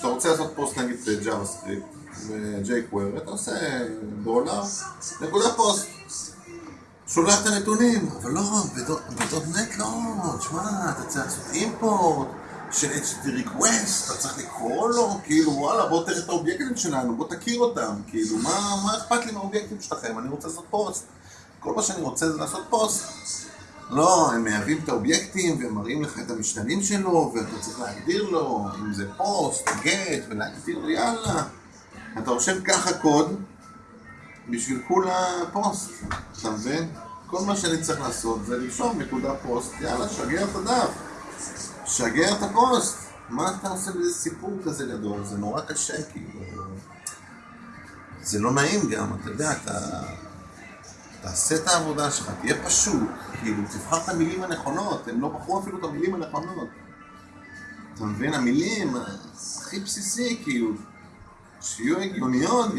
כשאתה רוצה לעשות פוסט נגיד ב JavaScript, ב-jQuery, אתה עושה דולר, נקודה פוסט. שולח את הנתונים, אבל לא, בדוט NET לא, תשמע, אתה צריך לעשות import של HTTP request, אתה צריך לקרוא לו, כאילו וואלה בוא תראה את האובייקטים שלנו, בוא תכיר אותם, כאילו מה אכפת לי מהאובייקטים שלכם, אני רוצה לעשות פוסט, כל מה שאני רוצה זה לעשות פוסט. לא, הם מהווים את האובייקטים והם מראים לך את המשתנים שלו ואתה צריך להגדיר לו אם זה post, get, ולהגדיר לו יאללה. אתה רושם ככה קוד בשביל כולה פוסט, אתה מבין? כל מה שאני צריך לעשות זה לרשום נקודה פוסט, יאללה, שגר את הדף, שגר את הפוסט. מה אתה עושה בזה סיפור כזה גדול? זה נורא קשה, כאילו. זה לא נעים גם, אתה יודע, אתה... תעשה את העבודה שלך, תהיה פשוט, כאילו, תבחר את המילים הנכונות, הם לא בחרו אפילו את המילים הנכונות. אתה מבין? המילים הכי בסיסי, כאילו, שיהיו הגיוניות.